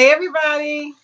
Hey, everybody.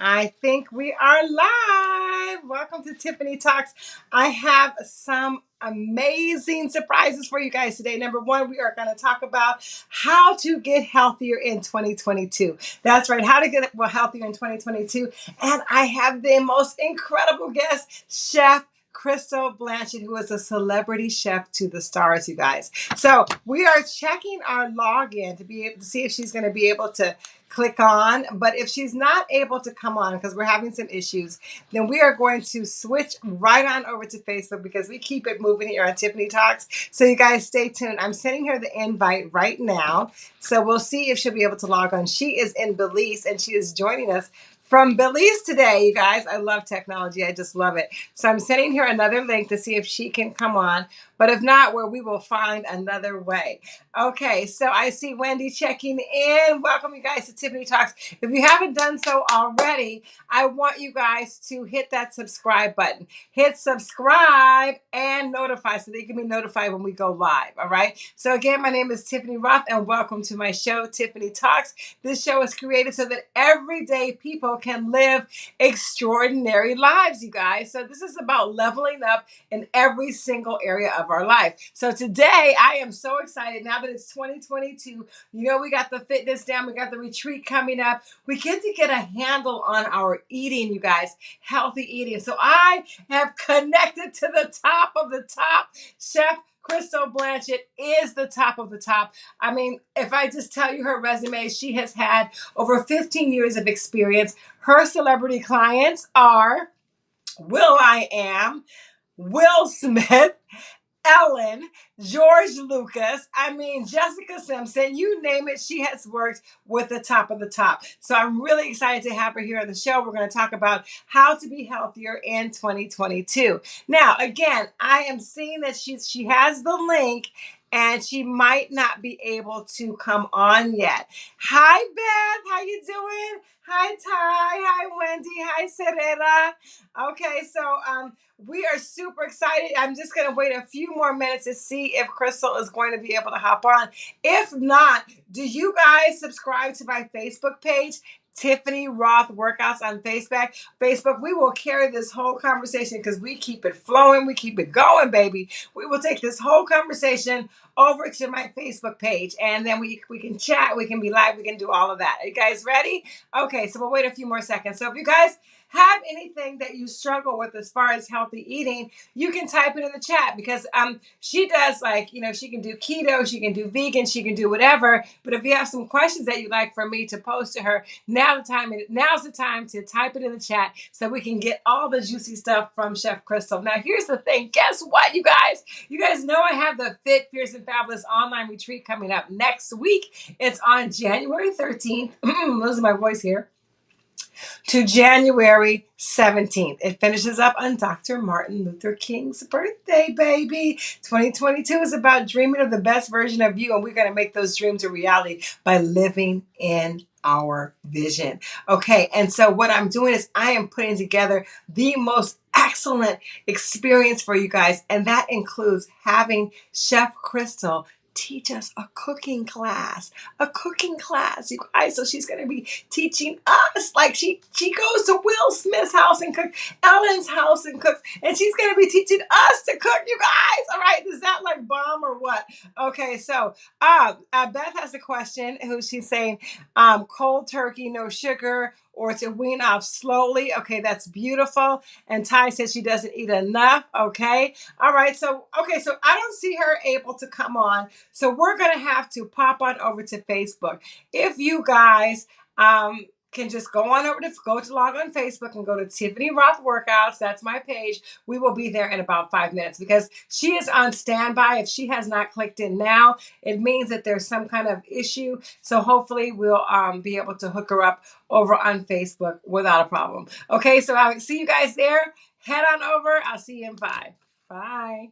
I think we are live. Welcome to Tiffany Talks. I have some amazing surprises for you guys today. Number one, we are going to talk about how to get healthier in 2022. That's right, how to get well healthier in 2022. And I have the most incredible guest, Chef. Crystal Blanchett, who is a celebrity chef to the stars, you guys. So we are checking our login to be able to see if she's going to be able to click on. But if she's not able to come on because we're having some issues, then we are going to switch right on over to Facebook because we keep it moving here on Tiffany Talks. So you guys stay tuned. I'm sending her the invite right now. So we'll see if she'll be able to log on. She is in Belize and she is joining us from Belize today, you guys. I love technology. I just love it. So I'm sending her another link to see if she can come on. But if not, where we will find another way. Okay, so I see Wendy checking in. Welcome you guys to Tiffany Talks. If you haven't done so already, I want you guys to hit that subscribe button. Hit subscribe and notify so you can be notified when we go live. All right. So again, my name is Tiffany Roth and welcome to my show, Tiffany Talks. This show is created so that everyday people can live extraordinary lives, you guys. So this is about leveling up in every single area of our life. So today I am so excited now that it's 2022. You know, we got the fitness down, we got the retreat coming up. We get to get a handle on our eating, you guys, healthy eating. So I have connected to the top of the top. Chef Crystal Blanchett is the top of the top. I mean, if I just tell you her resume, she has had over 15 years of experience. Her celebrity clients are Will I Am, Will Smith, Ellen, George Lucas, I mean, Jessica Simpson, you name it, she has worked with the top of the top. So I'm really excited to have her here on the show. We're going to talk about how to be healthier in 2022. Now, again, I am seeing that she, she has the link and she might not be able to come on yet. Hi Beth, how you doing? Hi Ty, hi Wendy, hi Serena. Okay, so um we are super excited. I'm just going to wait a few more minutes to see if Crystal is going to be able to hop on. If not, do you guys subscribe to my Facebook page? Tiffany Roth Workouts on Facebook. Facebook, we will carry this whole conversation because we keep it flowing, we keep it going, baby. We will take this whole conversation over to my Facebook page and then we, we can chat, we can be live, we can do all of that. Are you guys ready? Okay, so we'll wait a few more seconds. So if you guys have anything that you struggle with as far as healthy eating, you can type it in the chat because um she does like, you know, she can do keto, she can do vegan, she can do whatever. But if you have some questions that you'd like for me to post to her, now the time now's the time to type it in the chat so we can get all the juicy stuff from Chef Crystal. Now here's the thing. Guess what, you guys? You guys know I have the Fit, Fierce, and Fabulous online retreat coming up next week. It's on January 13th. Losing my voice here to January 17th. It finishes up on Dr. Martin Luther King's birthday, baby. 2022 is about dreaming of the best version of you, and we're going to make those dreams a reality by living in our vision. Okay, and so what I'm doing is I am putting together the most excellent experience for you guys, and that includes having Chef Crystal teach us a cooking class. A cooking class, you guys. So she's going to be teaching us. Like she she goes to Will Smith's house and cooks, Ellen's house and cooks, and she's going to be teaching us to cook, you guys. All right, is that like bomb or what? Okay, so uh, uh Beth has a question. Who she's saying, um, cold turkey, no sugar or to wean off slowly. Okay, that's beautiful. And Ty says she doesn't eat enough. Okay. All right. So, okay. So I don't see her able to come on. So we're going to have to pop on over to Facebook. If you guys, um, can just go on over to go to log on Facebook and go to Tiffany Roth Workouts. That's my page. We will be there in about five minutes because she is on standby. If she has not clicked in now, it means that there's some kind of issue. So hopefully we'll um, be able to hook her up over on Facebook without a problem. Okay, so I'll see you guys there. Head on over. I'll see you in five. Bye.